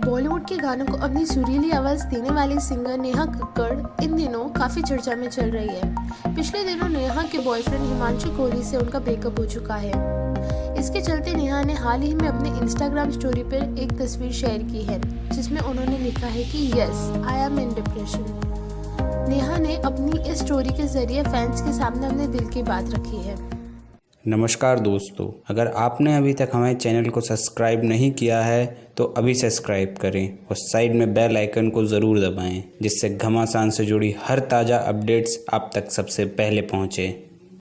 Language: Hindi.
बॉलीवुड के गानों को अपनी सुरीली आवाज़ देने वाली सिंगर नेहा कक्कड़, इन दिनों काफ़ी चर्चा में चल रही है। पिछले दिनों नेहा के बॉयफ्रेंड हिमांशु कोहली से उनका ब्रेकअप हो चुका है। इसके चलते नेहा ने हाल ही में अपने इंस्टाग्राम स्टोरी पर एक तस्वीर शेयर की है, जिसमें उन्होंने लिखा है कि yes I am in depression Neha ने अपनी इस स्टोरी के ज़रिए फैंस के सामने अपने दिल की बात रखी है। नमस्कार दोस्तों, अगर आपने अभी तक हमारे चैनल को सब्सक्राइब नहीं किया है तो अभी सब्सक्राइब करें और साइड में बेल आइकन को ज़रूर दबाएँ, जिससे घमासान से जुड़ी हर ताज़ा अपडेट्स आप तक सबसे पहले पहुँचें।